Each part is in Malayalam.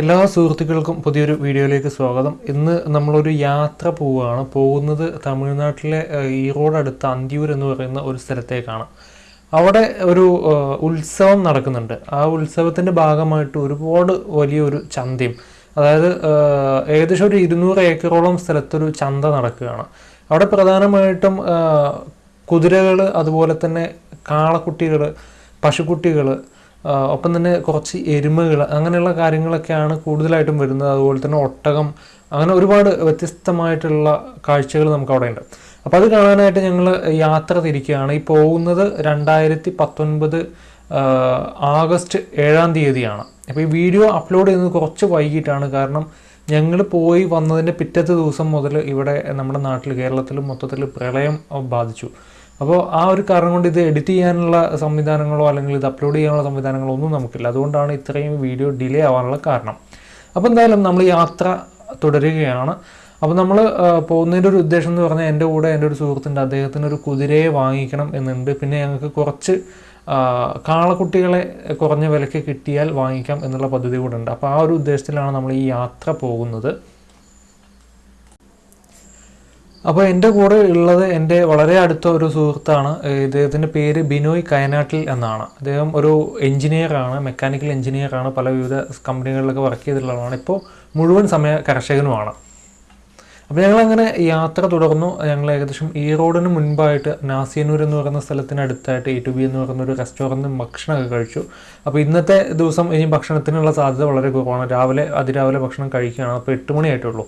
എല്ലാ സുഹൃത്തുക്കൾക്കും പുതിയൊരു വീഡിയോയിലേക്ക് സ്വാഗതം. ഇന്ന് നമ്മളൊരു യാത്ര പോവുകയാണ്. പോകുന്നത് തമിഴ്നാട്ടിലെ ഈറോഡ് അടുത്ത അന്തിയൂർ എന്ന് പറയുന്ന ഒരു സ്ഥലത്തേക്കാണ്. അവിടെ ഒരു ഉത്സവം നടക്കുന്നുണ്ട്. ആ ഉത്സവത്തിന്റെ ഭാഗമായിട്ട് ഒരുപാട് വലിയൊരു ചന്തയും അതായത് ഏകദേശം ഒരു ഇരുന്നൂറ് ഏക്കറോളം സ്ഥലത്തൊരു ചന്ത നടക്കുകയാണ്. അവിടെ പ്രധാനമായിട്ടും കുതിരകൾ അതുപോലെ തന്നെ കാളക്കുട്ടികൾ പശുക്കുട്ടികൾ ഒപ്പം തന്നെ കുറച്ച് എരുമകൾ അങ്ങനെയുള്ള കാര്യങ്ങളൊക്കെയാണ് കൂടുതലായിട്ടും വരുന്നത്. അതുപോലെ തന്നെ ഒട്ടകം അങ്ങനെ ഒരുപാട് വ്യത്യസ്തമായിട്ടുള്ള കാഴ്ചകൾ നമുക്ക് അവിടെ ഉണ്ട് അപ്പോൾ അത് കാണാനായിട്ട് ഞങ്ങൾ യാത്ര തിരിക്കുകയാണ്. ഈ പോകുന്നത് രണ്ടായിരത്തി പത്തൊൻപത് ആഗസ്റ്റ് ഏഴാം തീയതിയാണ്. അപ്പോൾ ഈ വീഡിയോ അപ്ലോഡ് ചെയ്യുന്നത് കുറച്ച് വൈകിട്ടാണ്. കാരണം ഞങ്ങൾ പോയി വന്നതിന്റെ പിറ്റത്തെ ദിവസം മുതൽ ഇവിടെ നമ്മുടെ നാട്ടിൽ കേരളത്തിൽ മൊത്തത്തിൽ പ്രളയം ബാധിച്ചു. അപ്പോൾ ആ ഒരു കാരണം കൊണ്ട് ഇത് എഡിറ്റ് ചെയ്യാനുള്ള സംവിധാനങ്ങളോ അല്ലെങ്കിൽ ഇത് അപ്ലോഡ് ചെയ്യാനുള്ള സംവിധാനങ്ങളോ ഒന്നും നമുക്കില്ല. അതുകൊണ്ടാണ് ഇത്രയും വീഡിയോ ഡിലേ ആവാനുള്ള കാരണം. അപ്പോൾ എന്തായാലും നമ്മൾ യാത്ര തുടരുകയാണ്. അപ്പോൾ നമ്മൾ പോകുന്നതിന്റെ ഒരു ഉദ്ദേശം എന്ന് പറഞ്ഞാൽ എന്റെ കൂടെ എന്റെ ഒരു സുഹൃത്തുണ്ട് അദ്ദേഹത്തിന് ഒരു കുതിരയെ വാങ്ങിക്കണം എന്നുണ്ട്. പിന്നെ ഞങ്ങൾക്ക് കുറച്ച് കാളക്കുട്ടികളെ കുറഞ്ഞ വിലയ്ക്ക് കിട്ടിയാൽ വാങ്ങിക്കാം എന്നുള്ള പദ്ധതി കൂടെ ഉണ്ട്. അപ്പോൾ ആ ഒരു ഉദ്ദേശത്തിലാണ് നമ്മൾ ഈ യാത്ര പോകുന്നത്. അപ്പോൾ എന്റെ കൂടെ ഉള്ളത് എന്റെ വളരെ അടുത്ത ഒരു സുഹൃത്താണ്. ഇദ്ദേഹത്തിന്റെ പേര് ബിനോയ് കയനാട്ടിൽ എന്നാണ്. അദ്ദേഹം ഒരു എഞ്ചിനീയറാണ് മെക്കാനിക്കൽ എഞ്ചിനീയറാണ് പല വിവിധ കമ്പനികളിലൊക്കെ വർക്ക് ചെയ്തിട്ടുള്ളതാണ്. ഇപ്പോൾ മുഴുവൻ സമയ കർഷകനുമാണ്. അപ്പോൾ ഞങ്ങൾ അങ്ങനെ യാത്ര തുടർന്നു. ഞങ്ങൾ ഏകദേശം ഈ റോഡിന് മുൻപായിട്ട് നാസിയന്നൂർ എന്ന് പറയുന്ന സ്ഥലത്തിനടുത്തായിട്ട് എ ടു ബി എന്ന് പറയുന്ന ഒരു റെസ്റ്റോറന്റിൽ ഭക്ഷണമൊക്കെ കഴിച്ചു. അപ്പോൾ ഇന്നത്തെ ദിവസം ഇനി ഭക്ഷണത്തിനുള്ള സാധ്യത വളരെ കുറവാണ്. രാവിലെ അതിരാവിലെ ഭക്ഷണം കഴിക്കുകയാണ്. അപ്പോൾ എട്ട് മണിയായിട്ടുള്ളൂ.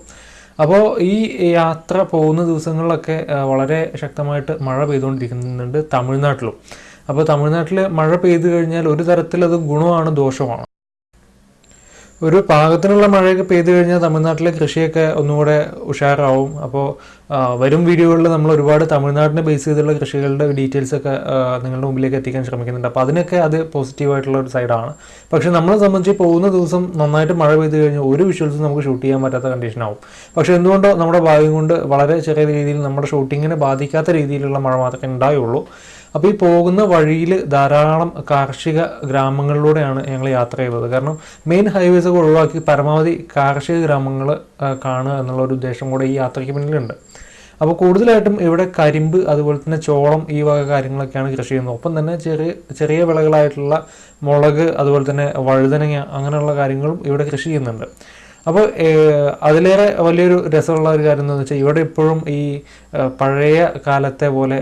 അപ്പോൾ ഈ യാത്ര പോകുന്ന ദിവസങ്ങളിലൊക്കെ വളരെ ശക്തമായിട്ട് മഴ പെയ്തുകൊണ്ടിരിക്കുന്നുണ്ട് തമിഴ്നാട്ടിലും. അപ്പോൾ തമിഴ്നാട്ടിൽ മഴ പെയ്തു കഴിഞ്ഞാൽ ഒരു തരത്തിൽ അത് ഗുണമാണ് ദോഷമാണ്? ഒരു പാകത്തിനുള്ള മഴയൊക്കെ പെയ്തു കഴിഞ്ഞാൽ തമിഴ്നാട്ടിലെ കൃഷിയൊക്കെ ഒന്നുകൂടെ ഉഷാറാവും. അപ്പോൾ വരും വീഡിയോകളിൽ നമ്മൾ ഒരുപാട് തമിഴ്നാടിനെ ബേസ് ചെയ്തുള്ള കൃഷികളുടെ ഡീറ്റെയിൽസ് ഒക്കെ നിങ്ങളുടെ മുമ്പിലേക്ക് എത്തിക്കാൻ ശ്രമിക്കുന്നുണ്ട്. അപ്പോൾ അതിനൊക്കെ അത് പോസിറ്റീവായിട്ടുള്ള ഒരു സൈഡാണ് പക്ഷെ നമ്മളെ സംബന്ധിച്ച് പോകുന്ന ദിവസം നന്നായിട്ട് മഴ പെയ്തു കഴിഞ്ഞാൽ ഒരു വിഷ്വൽസും നമുക്ക് ഷൂട്ട് ചെയ്യാൻ പറ്റാത്ത കണ്ടീഷനാവും പക്ഷെ എന്തുകൊണ്ടോ നമ്മുടെ ഭാഗ്യം കൊണ്ട് വളരെ ചെറിയ രീതിയിൽ നമ്മുടെ ഷൂട്ടിങ്ങിനെ ബാധിക്കാത്ത രീതിയിലുള്ള മഴ മാത്രമേ ഉണ്ടായുള്ളൂ. അപ്പോൾ ഈ പോകുന്ന വഴിയിൽ ധാരാളം കാർഷിക ഗ്രാമങ്ങളിലൂടെയാണ് ഞങ്ങൾ യാത്ര ചെയ്തത്. കാരണം മെയിൻ ഹൈവേസ് ഒക്കെ ഒഴിവാക്കി പരമാവധി കാർഷിക ഗ്രാമങ്ങൾ കാണുക എന്നുള്ള ഒരു ഉദ്ദേശം കൂടെ ഈ യാത്രയ്ക്ക് പിന്നിലുണ്ട്. അപ്പോൾ കൂടുതലായിട്ടും ഇവിടെ കരിമ്പ് അതുപോലെ തന്നെ ചോളം ഈ വക കാര്യങ്ങളൊക്കെയാണ് കൃഷി ചെയ്യുന്നത്. ഒപ്പം തന്നെ ചെറിയ ചെറിയ വിളകളായിട്ടുള്ള മുളക് അതുപോലെ തന്നെ വഴുതനങ്ങ അങ്ങനെയുള്ള കാര്യങ്ങളും ഇവിടെ കൃഷി ചെയ്യുന്നുണ്ട്. അപ്പോൾ അതിലേറെ വലിയൊരു രസമുള്ള ഒരു കാര്യം എന്താണെന്ന് വെച്ചാൽ ഇവിടെ ഇപ്പോഴും ഈ പഴയ കാലത്തെ പോലെ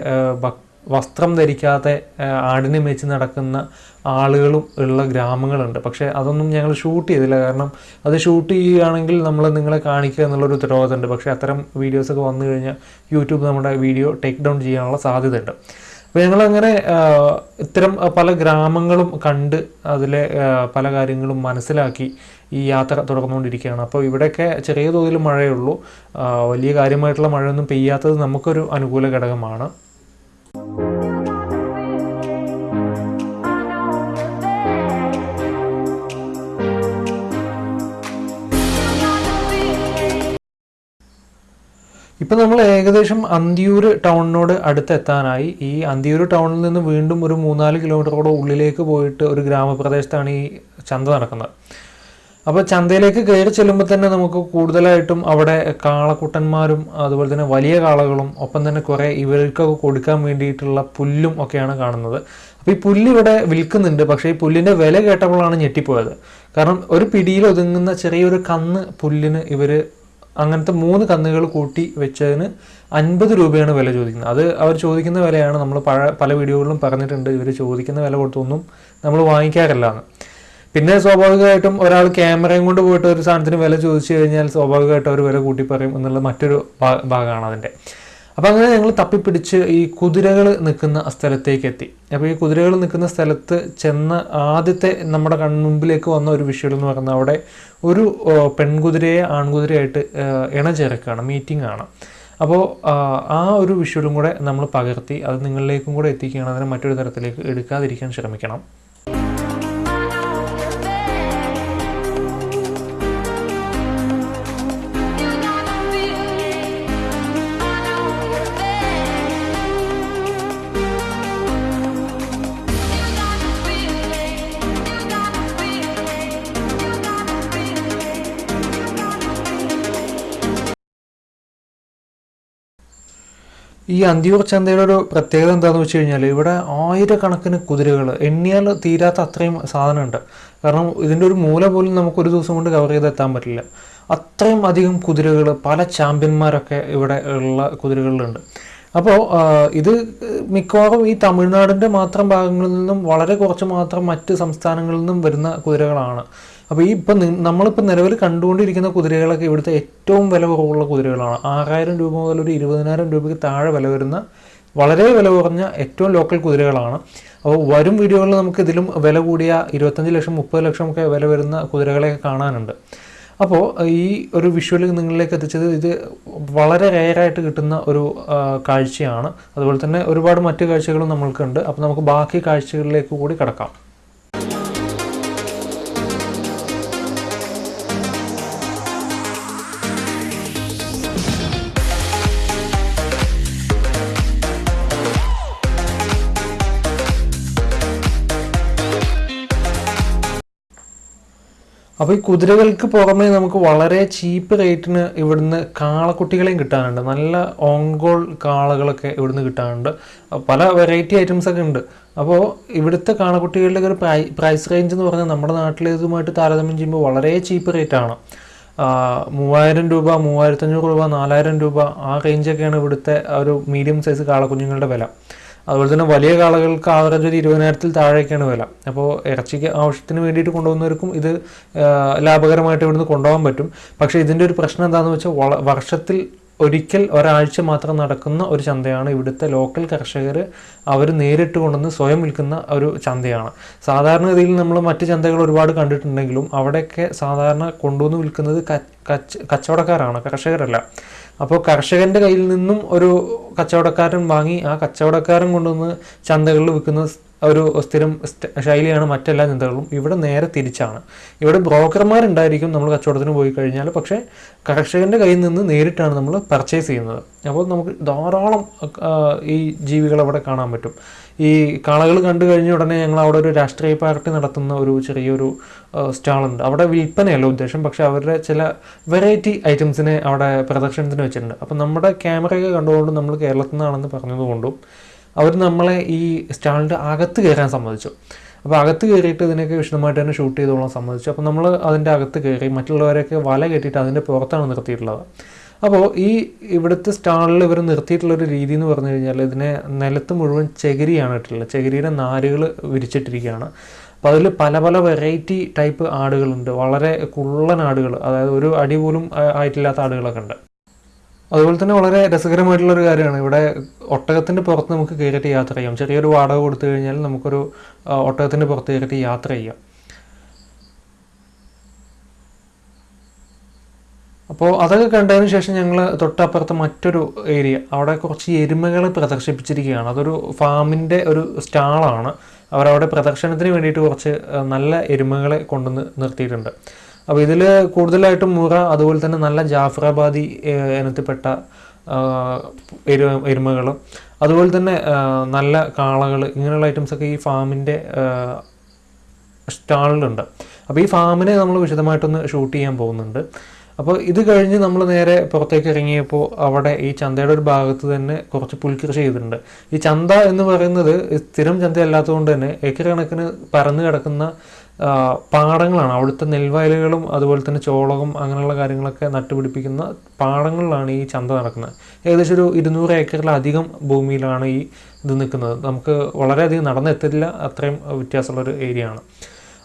വസ്ത്രം ധരിക്കാതെ ആടിനെ മേച്ച് നടക്കുന്ന ആളുകളും ഉള്ള ഗ്രാമങ്ങളുണ്ട്. പക്ഷേ അതൊന്നും ഞങ്ങൾ ഷൂട്ട് ചെയ്തില്ല. കാരണം അത് ഷൂട്ട് ചെയ്യുകയാണെങ്കിൽ നമ്മൾ നിങ്ങളെ കാണിക്കുക എന്നുള്ളൊരു ഉത്തരവാദിത്തമുണ്ട്. പക്ഷേ അത്തരം വീഡിയോസൊക്കെ വന്നു കഴിഞ്ഞാൽ യൂട്യൂബ് നമ്മുടെ വീഡിയോ ടേക്ക് ഡൗൺ ചെയ്യാനുള്ള സാധ്യതയുണ്ട്. അപ്പോൾ ഞങ്ങളങ്ങനെ ഇത്തരം പല ഗ്രാമങ്ങളും കണ്ട് അതിലെ പല കാര്യങ്ങളും മനസ്സിലാക്കി ഈ യാത്ര തുടർന്നുകൊണ്ടിരിക്കുകയാണ്. അപ്പോൾ ഇവിടെയൊക്കെ ചെറിയ തോതിൽ മഴയുള്ളൂ വലിയ കാര്യമായിട്ടുള്ള മഴയൊന്നും പെയ്യാത്തത് നമുക്കൊരു അനുകൂല ഘടകമാണ്. ഇപ്പം നമ്മൾ ഏകദേശം അന്തിയൂർ ടൗണിനോട് അടുത്തെത്താനായി. ഈ അന്തിയൂർ ടൗണിൽ നിന്ന് വീണ്ടും ഒരു മൂന്നാൽ കിലോമീറ്ററോടെ ഉള്ളിലേക്ക് പോയിട്ട് ഒരു ഗ്രാമപ്രദേശത്താണ് ഈ ചന്ത നടക്കുന്നത്. അപ്പോൾ ചന്തയിലേക്ക് കയറി ചെല്ലുമ്പോൾ തന്നെ നമുക്ക് കൂടുതലായിട്ടും അവിടെ കാളക്കുട്ടന്മാരും അതുപോലെ തന്നെ വലിയ കാളകളും ഒപ്പം തന്നെ കുറേ ഇവർക്കൊക്കെ കൊടുക്കാൻ വേണ്ടിയിട്ടുള്ള പുല്ലും ഒക്കെയാണ് കാണുന്നത്. അപ്പോൾ ഈ പുല്ലിവിടെ വിൽക്കുന്നുണ്ട്. പക്ഷേ ഈ പുല്ലിന്റെ വില കേട്ടപ്പോഴാണ് ഞെട്ടിപ്പോയത്. കാരണം ഒരു പിടിയിൽ ഒതുങ്ങുന്ന ചെറിയൊരു കന്ന് പുല്ലിന് ഇവർ അങ്ങനത്തെ മൂന്ന് കന്നുകൾ കൂട്ടി വെച്ചതിന് അൻപത് രൂപയാണ് വില ചോദിക്കുന്നത്. അത് അവർ ചോദിക്കുന്ന വിലയാണ്. നമ്മൾ പല വീഡിയോകളിലും പറഞ്ഞിട്ടുണ്ട്. ഇവർ ചോദിക്കുന്ന വില കൊടുത്തൊന്നും നമ്മൾ വാങ്ങിക്കാറില്ല എന്ന് പിന്നെ സ്വാഭാവികമായിട്ടും ഒരാൾ ക്യാമറയും കൊണ്ട് പോയിട്ട് ഒരു സാധനത്തിന് വില ചോദിച്ചു കഴിഞ്ഞാൽ സ്വാഭാവികമായിട്ടും അവർ വില കൂട്ടി പറയും എന്നുള്ള മറ്റൊരു ഭാഗമാണ് അതിന്റെ. അപ്പോൾ അങ്ങനെ ഞങ്ങൾ തപ്പിപ്പിടിച്ച് ഈ കുതിരകൾ നിൽക്കുന്ന സ്ഥലത്തേക്ക് എത്തി അപ്പോൾ ഈ കുതിരകൾ നിൽക്കുന്ന സ്ഥലത്ത് ചെന്ന ആദ്യത്തെ നമ്മുടെ കൺമുമ്പിലേക്ക് വന്ന ഒരു വിഷയം എന്ന് പറയുന്നത് അവിടെ ഒരു പെൺകുതിരയെ ആൺകുതിരയായിട്ട് ഇണചേർക്കുകയാണ് മീറ്റിംഗ് ആണ്. അപ്പോൾ ആ, ആ ഒരു വിഷ്വലും കൂടെ നമ്മൾ പകർത്തി അത് നിങ്ങളിലേക്കും കൂടെ എത്തിക്കുകയാണ് അതിനെ മറ്റൊരു തരത്തിലേക്ക് എടുക്കാതിരിക്കാൻ ശ്രമിക്കണം. ഈ അന്തിയൂർ ചന്തയുടെ ഒരു പ്രത്യേകത എന്താണെന്ന് വെച്ച് കഴിഞ്ഞാൽ ഇവിടെ ആയിരക്കണക്കിന് കുതിരകൾ എണ്ണിയാൽ തീരാത്ത അത്രയും സാധനമുണ്ട്. കാരണം ഇതിന്റെ ഒരു മൂല പോലും നമുക്ക് ഒരു ദിവസം കൊണ്ട് കവർ ചെയ്തെത്താൻ പറ്റില്ല. അത്രയും അധികം കുതിരകൾ പല ചാമ്പ്യന്മാരൊക്കെ ഇവിടെ ഉള്ള കുതിരകളിലുണ്ട്. അപ്പോൾ ഇത് മിക്കവാറും ഈ തമിഴ്നാടിന്റെ മാത്രം ഭാഗങ്ങളിൽ നിന്നും വളരെ കുറച്ച് മാത്രം മറ്റ് സംസ്ഥാനങ്ങളിൽ നിന്നും വരുന്ന കുതിരകളാണ്. അപ്പോൾ ഈ ഇപ്പം നമ്മളിപ്പോൾ നിലവിൽ കണ്ടുകൊണ്ടിരിക്കുന്ന കുതിരകളൊക്കെ ഇവിടുത്തെ ഏറ്റവും വില കുറവുള്ള കുതിരകളാണ്. ആറായിരം രൂപ മുതൽ ഒരു ഇരുപതിനായിരം രൂപയ്ക്ക് താഴെ വില വരുന്ന വളരെ വില കുറഞ്ഞ ഏറ്റവും ലോക്കൽ കുതിരകളാണ്. അപ്പോൾ വരും വീഡിയോകളിൽ നമുക്ക് ഇതിലും വില കൂടിയ ഇരുപത്തഞ്ച് ലക്ഷം മുപ്പത് ലക്ഷം ഒക്കെ വില വരുന്ന കുതിരകളെയൊക്കെ കാണാനുണ്ട്. അപ്പോൾ ഈ ഒരു വിഷ്വൽ നിങ്ങളിലേക്ക് എത്തിച്ചത് ഇത് വളരെ റെയറായിട്ട് കിട്ടുന്ന ഒരു കാഴ്ചയാണ്. അതുപോലെ തന്നെ ഒരുപാട് മറ്റു കാഴ്ചകളും നമ്മൾക്കുണ്ട്. അപ്പോൾ നമുക്ക് ബാക്കി കാഴ്ചകളിലേക്ക് കൂടി കടക്കാം. അപ്പോൾ ഈ കുതിരകൾക്ക് പുറമേ നമുക്ക് വളരെ ചീപ്പ് റേറ്റിന് ഇവിടുന്ന് കാളക്കുട്ടികളെയും കിട്ടാനുണ്ട്. നല്ല ഓങ്കോൾ കാളകളൊക്കെ ഇവിടുന്ന് കിട്ടാനുണ്ട്. പല വെറൈറ്റി ഐറ്റംസ് ഒക്കെ ഉണ്ട്. അപ്പോൾ ഇവിടുത്തെ കാളക്കുട്ടികളുടെ ഒരു പ്രൈ പ്രൈസ് റേഞ്ച് എന്ന് പറഞ്ഞാൽ നമ്മുടെ നാട്ടിലേതുമായിട്ട് താരതമ്യം ചെയ്യുമ്പോൾ വളരെ ചീപ്പ് റേറ്റാണ് മൂവായിരം രൂപ മൂവായിരത്തഞ്ഞൂറ് രൂപ നാലായിരം രൂപ ആ റേഞ്ചൊക്കെയാണ് ഇവിടുത്തെ ഒരു മീഡിയം സൈസ് കാളക്കുഞ്ഞുങ്ങളുടെ വില. അതുപോലെ തന്നെ വലിയ കാളകൾക്ക് ആവറേജ് ഒരു ഇരുപതിനായിരത്തിൽ താഴേക്കാണ് വില. അപ്പോൾ ഇറച്ചിക്ക് ആവശ്യത്തിന് വേണ്ടിയിട്ട് കൊണ്ടുപോകുന്നവർക്കും ഇത് ലാഭകരമായിട്ട് ഇവിടുന്ന് കൊണ്ടുപോകാൻ പറ്റും. പക്ഷേ ഇതിന്റെ ഒരു പ്രശ്നം എന്താണെന്ന് വെച്ചാൽ വർഷത്തിൽ ഒരിക്കൽ ഒരാഴ്ച മാത്രം നടക്കുന്ന ഒരു ചന്തയാണ് ഇവിടുത്തെ ലോക്കൽ കർഷകർ അവർ നേരിട്ട് കൊണ്ടുവന്ന് സ്വയം വിൽക്കുന്ന ഒരു ചന്തയാണ്. സാധാരണഗതിയിൽ നമ്മൾ മറ്റ് ചന്തകൾ ഒരുപാട് കണ്ടിട്ടുണ്ടെങ്കിലും അവിടെയൊക്കെ സാധാരണ കൊണ്ടുവന്ന് വിൽക്കുന്നത് കച്ചവടക്കാരാണ് കർഷകരല്ല. അപ്പോൾ കർഷകന്റെ കയ്യിൽ നിന്നും ഒരു കച്ചവടക്കാരൻ വാങ്ങി ആ കച്ചവടക്കാരൻ കൊണ്ടുവന്ന് ചന്തകളിൽ വിൽക്കുന്ന ഒരു സ്ഥിരം ശൈലിയാണ് മറ്റെല്ലാ ചിന്തകളും ഇവിടെ നേരെ തിരിച്ചാണ്. ഇവിടെ ബ്രോക്കർമാരുണ്ടായിരിക്കും നമ്മൾ കച്ചവടത്തിന് പോയി കഴിഞ്ഞാൽ. പക്ഷേ കർഷകന്റെ കയ്യിൽ നിന്ന് നേരിട്ടാണ് നമ്മൾ പർച്ചേസ് ചെയ്യുന്നത്. അപ്പോൾ നമുക്ക് ധാരാളം ഈ ജീവികൾ അവിടെ കാണാൻ പറ്റും. ഈ കാളകൾ കണ്ടു കഴിഞ്ഞ ഉടനെ ഞങ്ങൾ അവിടെ ഒരു രാഷ്ട്രീയ പാർട്ടി നടത്തുന്ന ഒരു ചെറിയൊരു സ്റ്റാളുണ്ട്. അവിടെ വിൽപ്പനയല്ല ഉദ്ദേശം. പക്ഷേ അവരുടെ ചില വെറൈറ്റി ഐറ്റംസിനെ അവിടെ പ്രദർശനത്തിന് വെച്ചിട്ടുണ്ട്. അപ്പം നമ്മുടെ ക്യാമറയൊക്കെ കണ്ടുകൊണ്ട് നമ്മൾ കേരളത്തിൽ നിന്നാണെന്ന് പറഞ്ഞതുകൊണ്ടും അവർ നമ്മളെ ഈ സ്റ്റാളിന്റെ അകത്ത് കയറാൻ സമ്മതിച്ചു. അപ്പോൾ അകത്ത് കയറിയിട്ട് ഇതിനൊക്കെ വിശദമായിട്ട് തന്നെ ഷൂട്ട് ചെയ്തോളാൻ സമ്മതിച്ചു. അപ്പോൾ നമ്മൾ അതിന്റെ അകത്ത് കയറി മറ്റുള്ളവരെയൊക്കെ വല കെട്ടിയിട്ട് അതിന്റെ പുറത്താണ് നിർത്തിയിട്ടുള്ളത്. അപ്പോൾ ഈ ഇവിടുത്തെ സ്റ്റാളിൽ ഇവർ നിർത്തിയിട്ടുള്ളൊരു രീതി എന്ന് പറഞ്ഞു കഴിഞ്ഞാൽ ഇതിനെ നിലത്ത് മുഴുവൻ ചകിരിയാണ് ഇട്ടിട്ടുള്ളത്. ചകിരിയുടെ നാരുകൾ വിരിച്ചിട്ടിരിക്കുകയാണ്. അപ്പോൾ അതിൽ പല പല വെറൈറ്റി ടൈപ്പ് ആടുകളുണ്ട്. വളരെ കുള്ളൻ ആടുകൾ അതായത് ഒരു അടി പോലും ആയിട്ടില്ലാത്ത ആടുകളൊക്കെ ഉണ്ട്. അതുപോലെ തന്നെ വളരെ രസകരമായിട്ടുള്ള ഒരു കാര്യമാണ്. ഇവിടെ ഒട്ടകത്തിന്റെ പുറത്ത് നമുക്ക് കയറിയിട്ട് യാത്ര ചെയ്യാം. ചെറിയൊരു വാടക കൊടുത്തു കഴിഞ്ഞാൽ നമുക്കൊരു ഒട്ടകത്തിന്റെ പുറത്ത് കയറിയിട്ട് യാത്ര ചെയ്യാം. അപ്പോൾ അതൊക്കെ കണ്ടതിന് ശേഷം ഞങ്ങൾ തൊട്ടപ്പുറത്ത് മറ്റൊരു ഏരിയ അവിടെ കുറച്ച് എരുമകളെ പ്രദർശിപ്പിച്ചിരിക്കുകയാണ്. അതൊരു ഫാമിന്റെ ഒരു സ്റ്റാളാണ്. അവരവിടെ പ്രദർശനത്തിന് വേണ്ടിയിട്ട് കുറച്ച് നല്ല എരുമകളെ കൊണ്ടുവന്ന് നിർത്തിയിട്ടുണ്ട്. അപ്പോൾ ഇതിൽ കൂടുതലായിട്ടും മുറ അതുപോലെ തന്നെ നല്ല ജാഫറാബാദി ഇനത്തിൽപ്പെട്ട എരു അതുപോലെ തന്നെ നല്ല കാളകൾ ഇങ്ങനെയുള്ള ഐറ്റംസൊക്കെ ഈ ഫാമിന്റെ സ്റ്റാളിലുണ്ട്. അപ്പോൾ ഈ ഫാമിനെ നമ്മൾ വിശദമായിട്ടൊന്ന് ഷൂട്ട് ചെയ്യാൻ പോകുന്നുണ്ട്. അപ്പോൾ ഇത് കഴിഞ്ഞ് നമ്മൾ നേരെ പുറത്തേക്ക് ഇറങ്ങിയപ്പോൾ അവിടെ ഈ ചന്തയുടെ ഒരു ഭാഗത്ത് തന്നെ കുറച്ച് പുൽകൃഷി ചെയ്തിട്ടുണ്ട്. ഈ ചന്ത എന്ന് പറയുന്നത് സ്ഥിരം ചന്ത അല്ലാത്തതുകൊണ്ട് തന്നെ ഏക്കർ കണക്കിന് പരന്നു കിടക്കുന്ന പാടങ്ങളാണ്. അവിടുത്തെ നെൽവയലുകളും അതുപോലെ തന്നെ ചോളകം അങ്ങനെയുള്ള കാര്യങ്ങളൊക്കെ നട്ടുപിടിപ്പിക്കുന്ന പാടങ്ങളിലാണ് ഈ ചന്ത നടക്കുന്നത്. ഏകദേശം ഒരു ഇരുന്നൂറ് ഏക്കറിലധികം ഭൂമിയിലാണ് ഈ ഇത് നിൽക്കുന്നത്. നമുക്ക് വളരെയധികം നടന്നെത്തില്ല. അത്രയും വ്യത്യാസമുള്ളൊരു ഏരിയ ആണ്.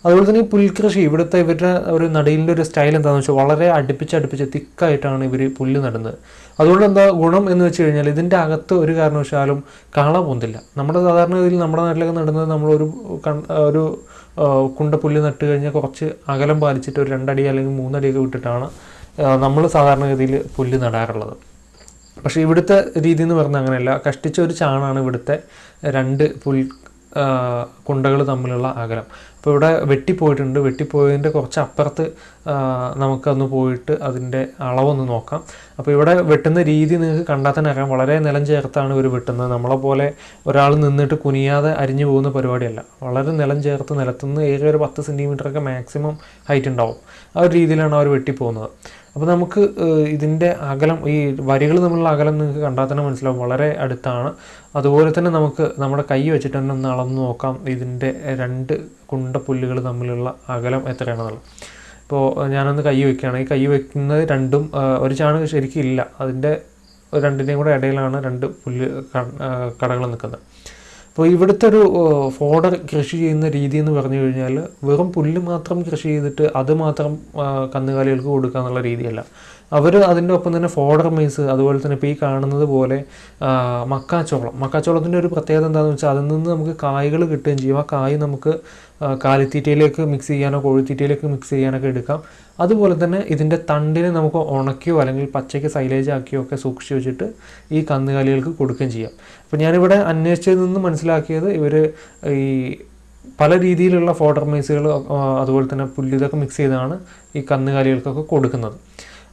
അതുപോലെ തന്നെ ഈ പുൽകൃഷി ഇവിടുത്തെ ഇവരുടെ ഒരു നടയിലിന്റെ ഒരു സ്റ്റൈൽ എന്താണെന്ന് വെച്ചാൽ വളരെ അടുപ്പിച്ച് അടുപ്പിച്ച് തിക്കായിട്ടാണ് ഇവർ പുല്ല് നടുന്നത്. അതുകൊണ്ട് എന്താ ഗുണം എന്ന് വെച്ച് കഴിഞ്ഞാൽ ഇതിന്റെ അകത്ത് ഒരു കാരണവശാലും കാള പൊന്തില്ല. നമ്മുടെ സാധാരണ ഗതിയിൽ നമ്മുടെ നാട്ടിലൊക്കെ നടുന്നത് നമ്മളൊരു ഒരു ആ, കുണ്ട പുല്ല് നട്ട് കഴിഞ്ഞാൽ കുറച്ച് അകലം പാലിച്ചിട്ട് ഒരു രണ്ടടി അല്ലെങ്കിൽ മൂന്നടിയൊക്കെ വിട്ടിട്ടാണ് നമ്മൾ സാധാരണഗതിയിൽ പുല്ല് നടാറുള്ളത്. പക്ഷേ ഇവിടുത്തെ രീതി എന്ന് പറഞ്ഞാൽ അങ്ങനെയല്ല. കഷ്ടിച്ച ഒരു ചാണാണ് ഇവിടുത്തെ രണ്ട് പുൽ കുണ്ടകൾ തമ്മിലുള്ള അകലം. അപ്പോൾ ഇവിടെ വെട്ടിപ്പോയിട്ടുണ്ട്. വെട്ടിപ്പോയതിന്റെ കുറച്ച് അപ്പുറത്ത് നമുക്കൊന്ന് പോയിട്ട് അതിന്റെ അളവൊന്ന് നോക്കാം. അപ്പോൾ ഇവിടെ വെട്ടുന്ന രീതി നിങ്ങൾക്ക് കണ്ടാൽ തന്നെ അറിയാം. വളരെ നിലം ചേർത്താണ് ഇവർ വെട്ടുന്നത്. നമ്മളെ പോലെ ഒരാൾ നിന്നിട്ട് കുനിയാതെ അരിഞ്ഞു പോകുന്ന പരിപാടിയല്ല. വളരെ നിലം ചേർത്ത് നിലത്തുനിന്ന് ഏകദേശം ഒരു പത്ത് സെന്റിമീറ്ററൊക്കെ മാക്സിമം ഹൈറ്റ് ഉണ്ടാവും. ആ ഒരു രീതിയിലാണ് അവർ വെട്ടിപ്പോകുന്നത്. അപ്പോൾ നമുക്ക് ഇതിന്റെ അകലം ഈ വരികൾ തമ്മിലുള്ള അകലം നിങ്ങൾക്ക് കണ്ടാൽ തന്നെ മനസ്സിലാവും. വളരെ അടുത്താണ്. അതുപോലെ തന്നെ നമുക്ക് നമ്മുടെ കൈ വെച്ചിട്ട് തന്നെ ഒന്ന് അളന്ന് നോക്കാം. ഇതിന്റെ രണ്ട് കുണ്ടപ്പുല്ലുകൾ തമ്മിലുള്ള അകലം എത്രയാണെന്നുള്ളത്. ഇപ്പോൾ ഞാനൊന്ന് കൈ വയ്ക്കുകയാണ് ഈ കൈ വയ്ക്കുന്നത് രണ്ടും ഒരു ചാണകം ശരിക്കും ഇല്ല അതിന്റെ രണ്ടിന്റെയും കൂടെ ഇടയിലാണ് രണ്ട് പുല്ല് കടകൾ നിൽക്കുന്നത്. അപ്പോൾ ഇവിടുത്തെ ഒരു ഫോഡർ കൃഷി ചെയ്യുന്ന രീതി എന്ന് പറഞ്ഞു കഴിഞ്ഞാൽ വെറും പുല്ല് മാത്രം കൃഷി ചെയ്തിട്ട് അത് മാത്രം കന്നുകാലികൾക്ക് കൊടുക്കുക എന്നുള്ള രീതിയല്ല. അവർ അതിന്റെ ഒപ്പം തന്നെ ഫോഡർ മൈസ് അതുപോലെ തന്നെ ഇപ്പോൾ ഈ കാണുന്നത് പോലെ മക്കാച്ചോളം. മക്കാച്ചോളത്തിന്റെ ഒരു പ്രത്യേകത എന്താണെന്ന് വെച്ചാൽ അതിൽ നിന്ന് നമുക്ക് കായ്കൾ കിട്ടുകയും ചെയ്യും. ആ കായ് നമുക്ക് കാലിത്തീറ്റയിലേക്ക് മിക്സ് ചെയ്യാനോ കോഴിത്തീറ്റയിലേക്ക് മിക്സ് ചെയ്യാനൊക്കെ എടുക്കാം. അതുപോലെ തന്നെ ഇതിന്റെ തണ്ടിനെ നമുക്ക് ഉണക്കിയോ അല്ലെങ്കിൽ പച്ചയ്ക്ക് സൈലേജ് ആക്കിയോ ഒക്കെ സൂക്ഷിച്ച് വെച്ചിട്ട് ഈ കന്നുകാലികൾക്ക് കൊടുക്കുകയും ചെയ്യാം. അപ്പോൾ ഞാനിവിടെ അന്വേഷിച്ചതിൽ നിന്ന് മനസ്സിലാക്കിയത് ഇവർ ഈ പല രീതിയിലുള്ള ഫോഡർ മൈസുകൾ അതുപോലെ തന്നെ പുല്ല് ഇതൊക്കെ മിക്സ് ചെയ്താണ് ഈ കന്നുകാലികൾക്കൊക്കെ കൊടുക്കുന്നത്.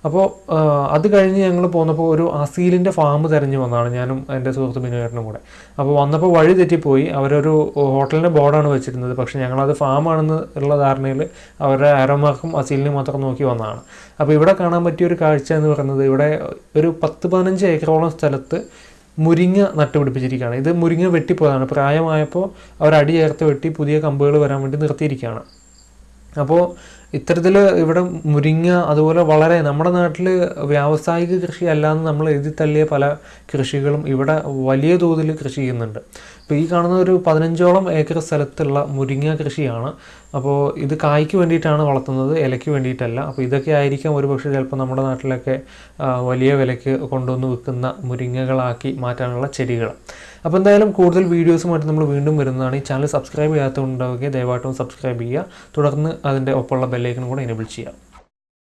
അപ്പോൾ അത് കഴിഞ്ഞ് ഞങ്ങൾ പോന്നപ്പോൾ ഒരു അസീലിന്റെ ഫാം തിരഞ്ഞു വന്നതാണ് ഞാനും എന്റെ സുഹൃത്ത് ബിനുവേട്ടനും കൂടെ. അപ്പോൾ വന്നപ്പോൾ വഴി തെറ്റിപ്പോയി അവരൊരു ഹോട്ടലിന്റെ ബോർഡാണ് വെച്ചിരുന്നത് പക്ഷേ ഞങ്ങളത് ഫാമാണെന്ന് ഉള്ള ധാരണയിൽ അവരുടെ ആരോമാർക്കും അസീലിനും മാത്രം നോക്കി വന്നതാണ്. അപ്പോൾ ഇവിടെ കാണാൻ പറ്റിയ ഒരു കാഴ്ച എന്ന് പറയുന്നത് ഇവിടെ ഒരു പത്ത് പതിനഞ്ച് ഏക്കറോളം സ്ഥലത്ത് മുരിങ്ങ നട്ടുപിടിപ്പിച്ചിരിക്കുകയാണ്. ഇത് മുരിങ്ങ വെട്ടിപ്പോയതാണ്. പ്രായമായപ്പോൾ അവർ അടി ചേർത്ത് വെട്ടി പുതിയ കമ്പുകൾ വരാൻ വേണ്ടി നിർത്തിയിരിക്കുകയാണ്. അപ്പോൾ ഇത്തരത്തിൽ ഇവിടെ മുരിങ്ങ അതുപോലെ വളരെ നമ്മുടെ നാട്ടിൽ വ്യാവസായിക കൃഷി അല്ലാന്ന് നമ്മൾ എഴുതി തള്ളിയ പല കൃഷികളും ഇവിടെ വലിയ തോതിൽ കൃഷി ചെയ്യുന്നുണ്ട്. ഇപ്പോൾ ഈ കാണുന്ന ഒരു പതിനഞ്ചോളം ഏക്കർ സ്ഥലത്തുള്ള മുരിങ്ങ കൃഷിയാണ്. അപ്പോൾ ഇത് കായ്ക്ക് വേണ്ടിയിട്ടാണ് വളർത്തുന്നത് ഇലയ്ക്ക് വേണ്ടിയിട്ടല്ല. അപ്പോൾ ഇതൊക്കെ ആയിരിക്കാം ഒരുപക്ഷെ ചിലപ്പോൾ നമ്മുടെ നാട്ടിലൊക്കെ വലിയ വിലയ്ക്ക് കൊണ്ടുവന്ന് വിൽക്കുന്ന മുരിങ്ങകളാക്കി മാറ്റാനുള്ള ചെടികൾ. അപ്പോൾ എന്തായാലും കൂടുതൽ വീഡിയോസുമായിട്ട് നമ്മൾ വീണ്ടും വരുന്നതാണ്. ഈ ചാനൽ സബ്സ്ക്രൈബ് ചെയ്യാത്തതുണ്ടാവുകയും ദയവായിട്ടും സബ്സ്ക്രൈബ് ചെയ്യുക. തുടർന്ന് അതിന്റെ ഒപ്പമുള്ള ബെല്ലൈക്കനും കൂടെ എനേബിൾ ചെയ്യുക.